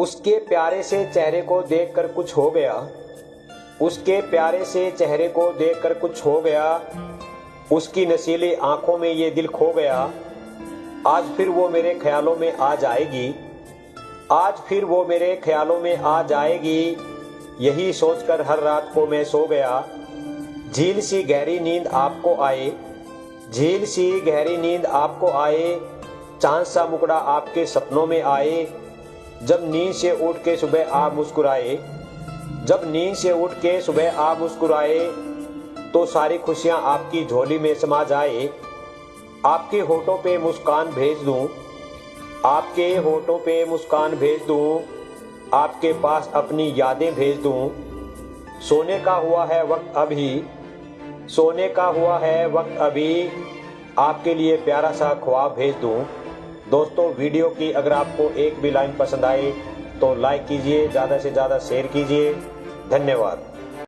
उसके प्यारे से चेहरे को देखकर कुछ हो गया। उसके प्यारे से चेहरे को देखकर कुछ हो गया। उसकी नशीली आँखों में ये दिल खो गया। आज फिर वो मेरे ख्यालों में आ जाएगी। आज फिर वो मेरे ख्यालों में आ जाएगी। यही सोचकर हर रात को मैं सो गया। झील सी गहरी नींद आपको आए। झील सी गहरी नींद आपको आए। चाँद सा मुकड़ा आपके सपनों में आए। जब नींद से उठ के सुबह आप मुस्कुराए, जब नींद से उठ के सुबह आप मुस्कुराए तो सारी खुशियाँ आपकी झोली में समा जाए। आपके होठों पे मुस्कान भेज दूँ। आपके होठों पे मुस्कान भेज दूँ। आपके पास अपनी यादें भेज दूँ। सोने का हुआ है वक्त अभी। सोने का हुआ है वक्त अभी। आपके लिए प्यारा सा ख्वाब भेज दूँ। दोस्तों, वीडियो की अगर आपको एक भी लाइन पसंद आई तो लाइक कीजिए, ज़्यादा से ज़्यादा शेयर कीजिए। धन्यवाद।